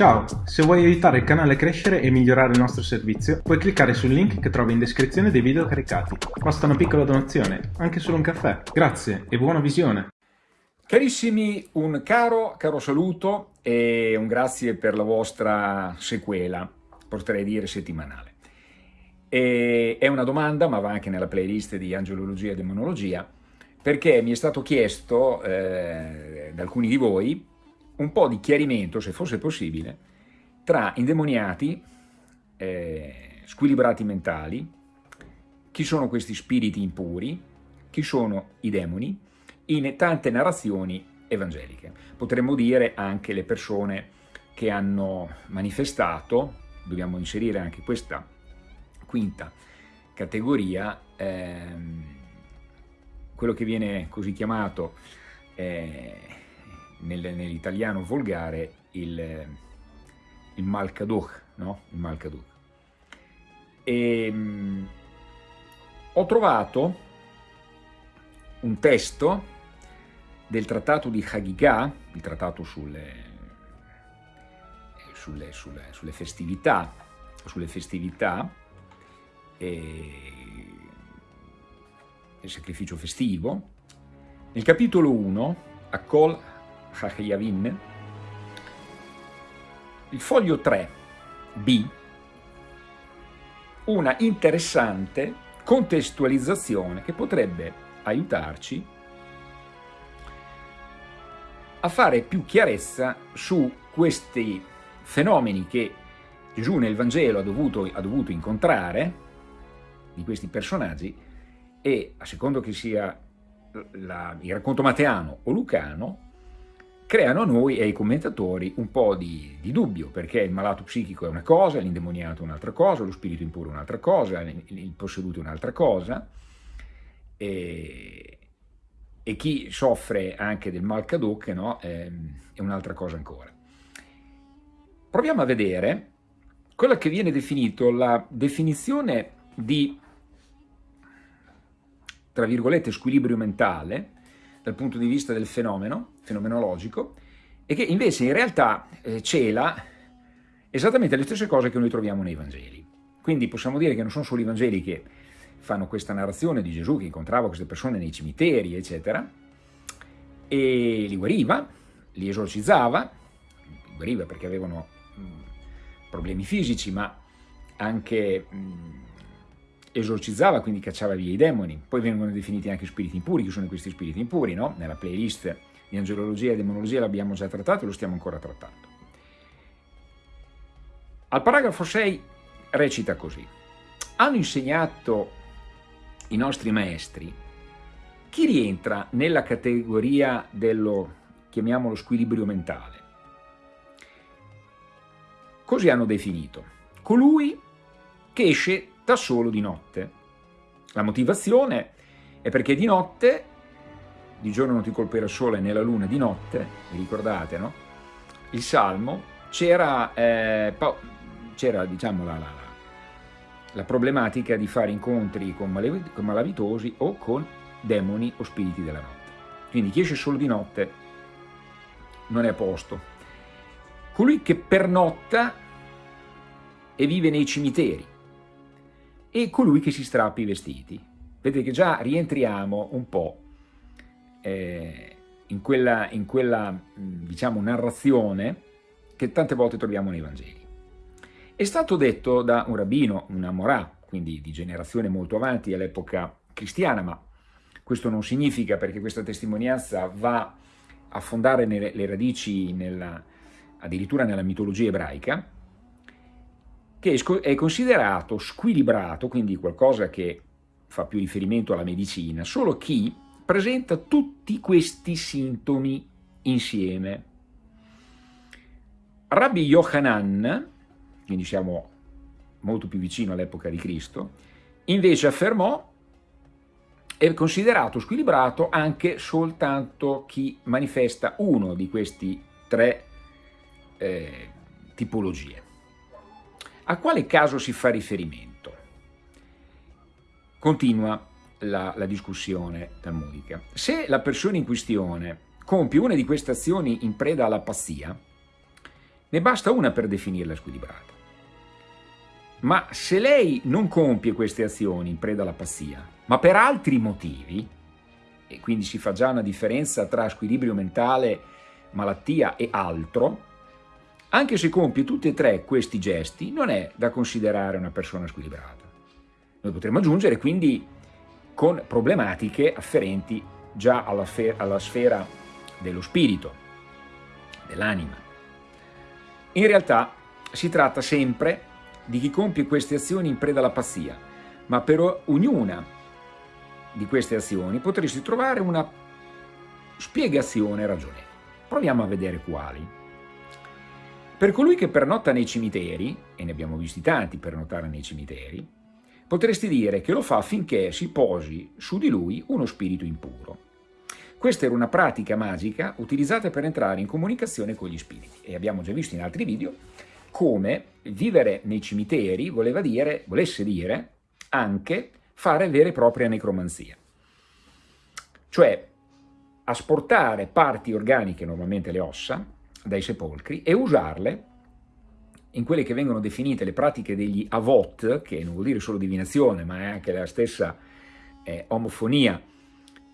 Ciao, se vuoi aiutare il canale a crescere e migliorare il nostro servizio, puoi cliccare sul link che trovi in descrizione dei video caricati. Basta una piccola donazione, anche solo un caffè. Grazie e buona visione! Carissimi, un caro, caro saluto e un grazie per la vostra sequela, potrei dire settimanale. E è una domanda, ma va anche nella playlist di angelologia e demonologia, perché mi è stato chiesto eh, da alcuni di voi un po' di chiarimento, se fosse possibile, tra indemoniati, eh, squilibrati mentali, chi sono questi spiriti impuri, chi sono i demoni, in tante narrazioni evangeliche. Potremmo dire anche le persone che hanno manifestato, dobbiamo inserire anche questa quinta categoria, ehm, quello che viene così chiamato eh, nel, nell'italiano volgare il, il Malkaduch, no? Il Malkaduch. E, mh, ho trovato un testo del trattato di Hagigah, il trattato sulle, sulle, sulle, sulle festività, sulle festività e il sacrificio festivo, nel capitolo 1, Akol Chachayavin, il foglio 3b, una interessante contestualizzazione che potrebbe aiutarci a fare più chiarezza su questi fenomeni che Gesù nel Vangelo ha dovuto, ha dovuto incontrare, di questi personaggi, e a secondo che sia la, il racconto mateano o lucano, creano a noi e ai commentatori un po' di, di, dubbio, perché il malato psichico è una cosa, l'indemoniato è un'altra cosa, lo spirito impuro è un'altra cosa, il, posseduto è un'altra cosa, e, e, chi soffre anche del mal caduc no, è, è un'altra cosa ancora. Proviamo a vedere quella che viene definito la definizione di, tra virgolette, squilibrio mentale, dal punto di vista del fenomeno, fenomenologico, e che invece in realtà eh, cela esattamente le stesse cose che noi troviamo nei Vangeli. Quindi possiamo dire che non sono solo i Vangeli che fanno questa narrazione di Gesù che incontrava queste persone nei cimiteri, eccetera, e li guariva, li esorcizzava, li guariva perché avevano mh, problemi fisici, ma anche mh, esorcizzava, quindi cacciava via i demoni. Poi vengono definiti anche spiriti impuri, chi sono questi spiriti impuri, no? Nella playlist di angelologia e demonologia l'abbiamo già trattato e lo stiamo ancora trattando. Al paragrafo 6 recita così. Hanno insegnato i nostri maestri chi rientra nella categoria dello, chiamiamolo, squilibrio mentale? Così hanno definito. Colui che esce da solo di notte. La motivazione è perché di notte, di giorno non ti colpirà il sole, nella luna di notte, vi ricordate, no? Il Salmo, c'era, eh, diciamo, la, la, la, problematica di fare incontri con, con malavitosi o con demoni o spiriti della notte. Quindi chi esce solo di notte non è a posto. Colui che pernotta e vive nei cimiteri, e colui che si strappa i vestiti. Vedete che già rientriamo un po' eh, in quella, in quella diciamo, narrazione che tante volte troviamo nei Vangeli. È stato detto da un rabbino, un Amorà, quindi di generazione molto avanti all'epoca cristiana, ma questo non significa perché questa testimonianza va a fondare nelle, le radici nella, addirittura nella mitologia ebraica, che è considerato squilibrato, quindi qualcosa che fa più riferimento alla medicina, solo chi presenta tutti questi sintomi insieme. Rabbi Yohanan, quindi siamo molto più vicino all'epoca di Cristo, invece affermò è considerato squilibrato anche soltanto chi manifesta uno di questi tre eh, tipologie. A quale caso si fa riferimento? Continua la, la discussione talmudica. Se la persona in questione compie una di queste azioni in preda alla pazzia, Ne basta una per definirla squilibrata. Ma se lei non compie queste azioni in preda alla pazzia, ma per altri motivi, e quindi si fa già una differenza tra squilibrio mentale, malattia e altro, anche se compie tutti e tre questi gesti, non è da considerare una persona squilibrata. Noi potremmo aggiungere quindi con problematiche afferenti già alla, alla sfera dello spirito, dell'anima. In realtà si tratta sempre di chi compie queste azioni in preda alla pazzia, ma per ognuna di queste azioni potresti trovare una spiegazione ragionevole. Proviamo a vedere quali. Per colui che pernotta nei cimiteri, e ne abbiamo visti tanti per notare nei cimiteri, potresti dire che lo fa affinché si posi su di lui uno spirito impuro. Questa era una pratica magica utilizzata per entrare in comunicazione con gli spiriti e abbiamo già visto in altri video come vivere nei cimiteri voleva dire, volesse dire anche fare vera e propria necromanzia. Cioè asportare parti organiche, normalmente le ossa, dai sepolcri e usarle in quelle che vengono definite le pratiche degli avot, che non vuol dire solo divinazione, ma è anche la stessa eh, omofonia,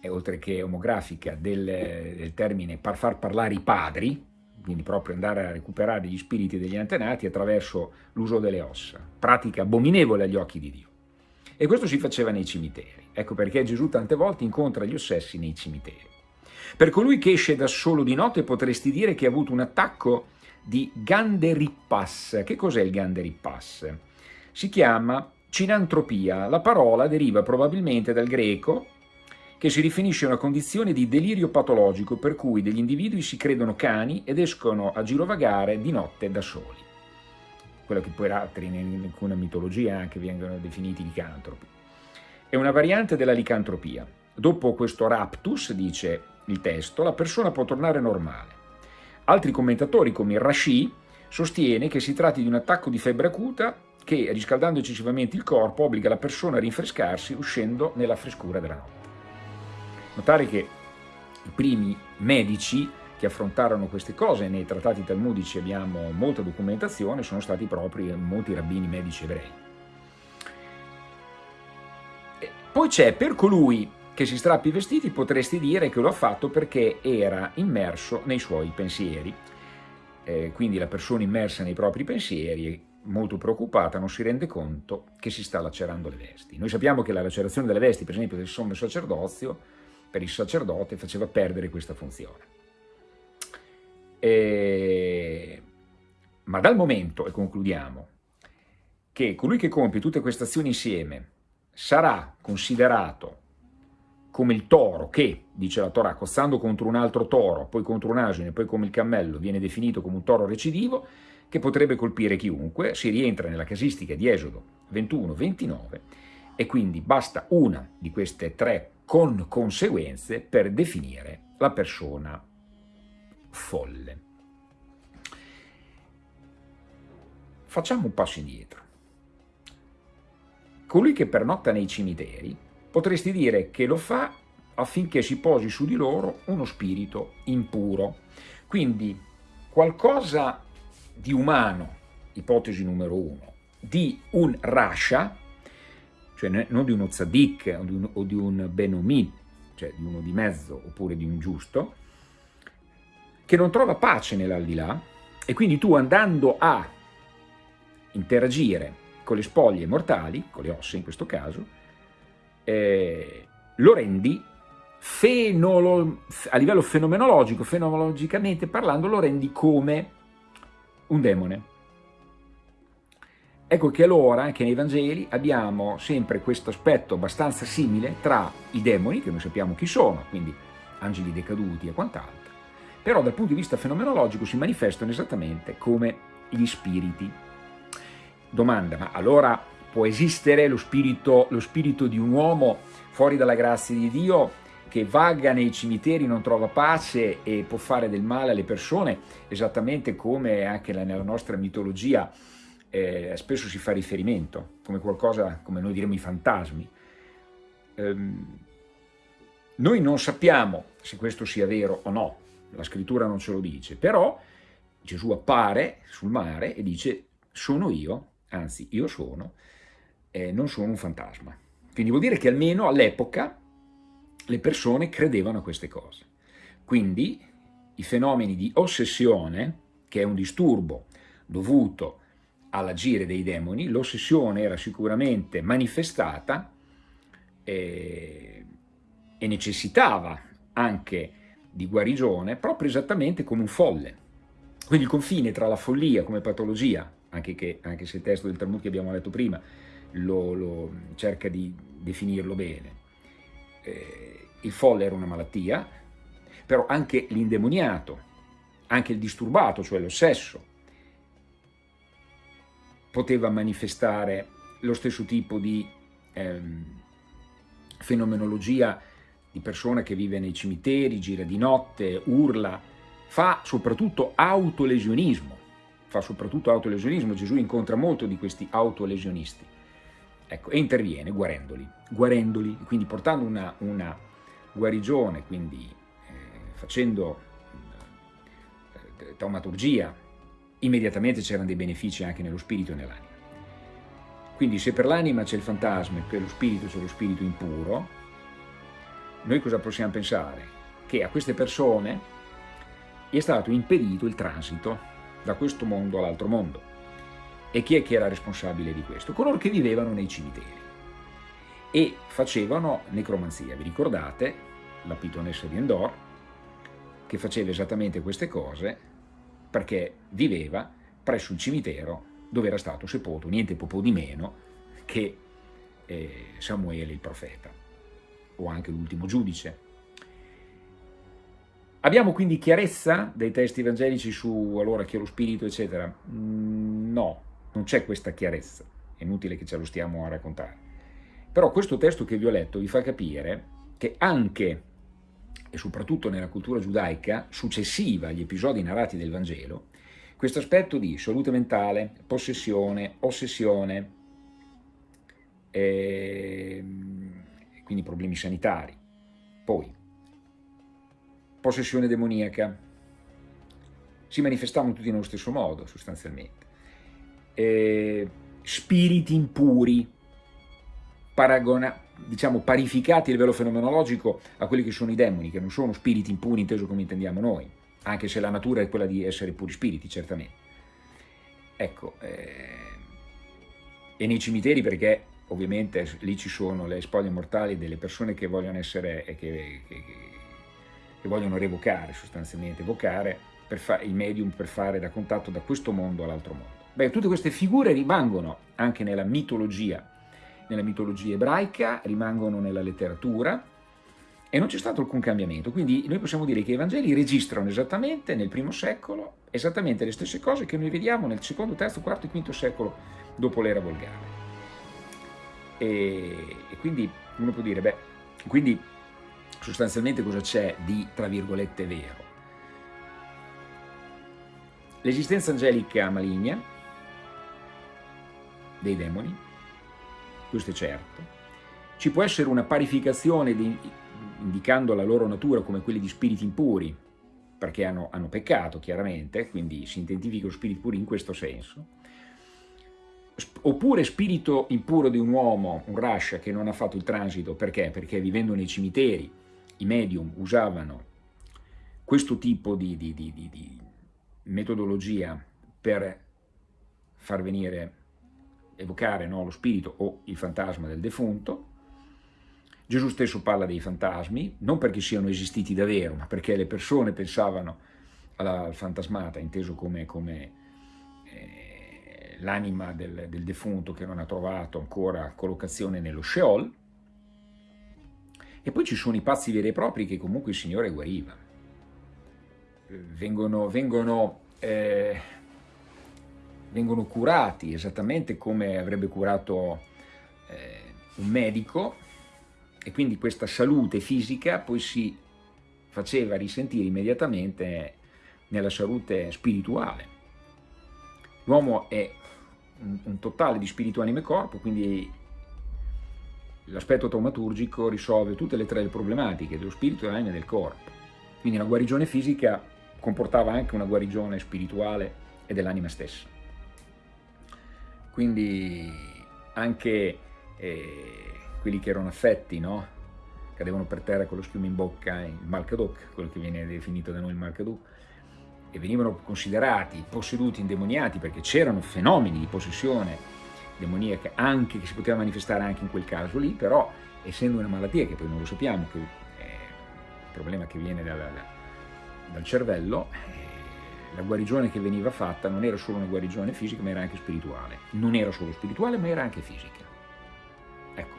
eh, oltre che omografica, del, del termine par far parlare i padri, quindi proprio andare a recuperare gli spiriti degli antenati attraverso l'uso delle ossa, pratica abominevole agli occhi di Dio. E questo si faceva nei cimiteri. Ecco perché Gesù tante volte incontra gli ossessi nei cimiteri. Per colui che esce da solo di notte potresti dire che ha avuto un attacco di Ganderippas. Che cos'è il Ganderippas? Si chiama cinantropia. La parola deriva probabilmente dal greco che si riferisce a una condizione di delirio patologico per cui degli individui si credono cani ed escono a girovagare di notte da soli. Quello che poi altri in alcuna mitologia anche vengono definiti licantropi. È una variante della licantropia. Dopo questo raptus, dice il testo, la persona può tornare normale. Altri commentatori, come Rashi, sostiene che si tratti di un attacco di febbre acuta che, riscaldando eccessivamente il corpo, obbliga la persona a rinfrescarsi uscendo nella frescura della notte. Notare che i primi medici che affrontarono queste cose, nei trattati talmudici abbiamo molta documentazione, sono stati proprio molti rabbini medici ebrei. Poi c'è per colui che si strappi i vestiti potresti dire che lo ha fatto perché era immerso nei suoi pensieri. Eh, quindi la persona immersa nei propri pensieri, molto preoccupata, non si rende conto che si sta lacerando le vesti. Noi sappiamo che la lacerazione delle vesti, per esempio del sommo sacerdozio, per il sacerdote faceva perdere questa funzione. E... Ma dal momento, e concludiamo, che colui che compie tutte queste azioni insieme sarà considerato come il toro che, dice la Torah, cozzando contro un altro toro, poi contro un asino e poi come il cammello, viene definito come un toro recidivo, che potrebbe colpire chiunque, si rientra nella casistica di Esodo 21-29 e quindi basta una di queste tre con conseguenze per definire la persona folle. Facciamo un passo indietro. Colui che pernotta nei cimiteri Potresti dire che lo fa affinché si posi su di loro uno spirito impuro. Quindi qualcosa di umano, ipotesi numero uno, di un rasha, cioè non di uno tzaddik o di un, o di un benomi, cioè di uno di mezzo oppure di un giusto, che non trova pace nell'aldilà e quindi tu andando a interagire con le spoglie mortali, con le ossa in questo caso, eh, lo rendi fenolo, a livello fenomenologico, fenomenologicamente parlando, lo rendi come un demone. Ecco che allora anche nei Vangeli abbiamo sempre questo aspetto abbastanza simile tra i demoni, che noi sappiamo chi sono, quindi angeli decaduti e quant'altro, però dal punto di vista fenomenologico si manifestano esattamente come gli spiriti. Domanda, ma allora può esistere lo spirito, lo spirito di un uomo fuori dalla grazia di Dio che vaga nei cimiteri, non trova pace e può fare del male alle persone, esattamente come anche nella nostra mitologia eh, spesso si fa riferimento, come qualcosa, come noi diremmo i fantasmi. Ehm, noi non sappiamo se questo sia vero o no, la scrittura non ce lo dice, però Gesù appare sul mare e dice sono io, anzi io sono, eh, non sono un fantasma. Quindi vuol dire che almeno all'epoca le persone credevano a queste cose. Quindi i fenomeni di ossessione, che è un disturbo dovuto all'agire dei demoni, l'ossessione era sicuramente manifestata eh, e necessitava anche di guarigione proprio esattamente come un folle. Quindi il confine tra la follia come patologia, anche, che, anche se il testo del Talmud che abbiamo letto prima lo, lo cerca di definirlo bene, eh, il folle era una malattia, però anche l'indemoniato, anche il disturbato, cioè l'ossesso, poteva manifestare lo stesso tipo di ehm, fenomenologia di persona che vive nei cimiteri, gira di notte, urla, fa soprattutto autolesionismo, fa soprattutto autolesionismo, Gesù incontra molto di questi autolesionisti, ecco, e interviene guarendoli, guarendoli, quindi portando una, una guarigione, quindi eh, facendo eh, taumaturgia, immediatamente c'erano dei benefici anche nello spirito e nell'anima. Quindi se per l'anima c'è il fantasma e per lo spirito c'è lo spirito impuro, noi cosa possiamo pensare? Che a queste persone è stato impedito il transito da questo mondo all'altro mondo. E chi è che era responsabile di questo? Coloro che vivevano nei cimiteri e facevano necromanzia. Vi ricordate la pitonessa di Endor che faceva esattamente queste cose perché viveva presso il cimitero dove era stato sepolto niente po' di meno che eh, Samuele il profeta o anche l'ultimo giudice. Abbiamo quindi chiarezza dei testi evangelici su allora chi è lo spirito, eccetera? Mm, no, non c'è questa chiarezza, è inutile che ce lo stiamo a raccontare. Però questo testo che vi ho letto vi fa capire che anche e soprattutto nella cultura giudaica successiva agli episodi narrati del Vangelo, questo aspetto di salute mentale, possessione, ossessione, eh, quindi problemi sanitari. Poi, possessione demoniaca, si manifestavano tutti nello stesso modo sostanzialmente. Eh, spiriti impuri, paragona, diciamo parificati a livello fenomenologico a quelli che sono i demoni, che non sono spiriti impuri inteso come intendiamo noi, anche se la natura è quella di essere puri spiriti, certamente. Ecco, eh, e nei cimiteri perché ovviamente lì ci sono le spoglie mortali delle persone che vogliono essere, che, che, che vogliono revocare sostanzialmente, evocare il medium per fare da contatto da questo mondo all'altro mondo. Beh, tutte queste figure rimangono anche nella mitologia, nella mitologia ebraica, rimangono nella letteratura e non c'è stato alcun cambiamento. Quindi noi possiamo dire che i Vangeli registrano esattamente nel primo secolo esattamente le stesse cose che noi vediamo nel secondo, terzo, quarto e quinto secolo dopo l'era volgare. E, e quindi uno può dire, beh, quindi sostanzialmente cosa c'è di, tra virgolette, vero? L'esistenza angelica maligna dei demoni, questo è certo, ci può essere una parificazione di, indicando la loro natura come quelli di spiriti impuri, perché hanno, hanno peccato chiaramente, quindi si identificano spiriti puri in questo senso, oppure spirito impuro di un uomo, un rascia che non ha fatto il transito, perché? Perché vivendo nei cimiteri i medium usavano questo tipo di, di, di, di metodologia per far venire, evocare no, lo spirito o il fantasma del defunto. Gesù stesso parla dei fantasmi, non perché siano esistiti davvero, ma perché le persone pensavano alla fantasmata, inteso come, come eh, l'anima del, del defunto che non ha trovato ancora collocazione nello Sheol, e poi ci sono i pazzi veri e propri che comunque il Signore guariva. Vengono, vengono, eh, vengono curati esattamente come avrebbe curato eh, un medico e quindi questa salute fisica poi si faceva risentire immediatamente nella salute spirituale. L'uomo è un, un, totale di spirito, anima e corpo, quindi l'aspetto taumaturgico risolve tutte le tre problematiche dello spirito, dell'anima e del corpo. Quindi la guarigione fisica comportava anche una guarigione spirituale e dell'anima stessa. Quindi anche eh, quelli che erano affetti, no? cadevano per terra con lo schiuma in bocca, il Malkadoc, quello che viene definito da noi il Malkadoc, e venivano considerati posseduti, indemoniati, perché c'erano fenomeni di possessione demoniaca anche che si poteva manifestare anche in quel caso lì, però essendo una malattia che poi non lo sappiamo, che è un problema che viene dal, dal cervello, la guarigione che veniva fatta non era solo una guarigione fisica ma era anche spirituale, non era solo spirituale ma era anche fisica. Ecco,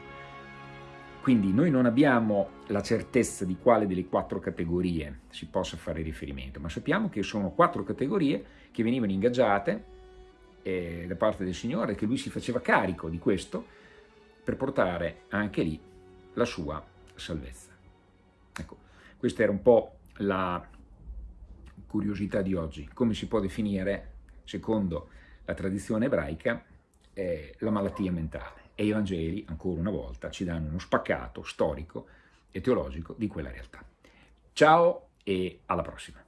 quindi noi non abbiamo la certezza di quale delle quattro categorie si possa fare riferimento, ma sappiamo che sono quattro categorie che venivano ingaggiate eh, da parte del Signore, che lui si faceva carico di questo per portare anche lì la sua salvezza. Ecco, questa era un po' la curiosità di oggi, come si può definire, secondo la tradizione ebraica, eh, la malattia mentale. E i Vangeli, ancora una volta, ci danno uno spaccato storico e teologico di quella realtà. Ciao e alla prossima.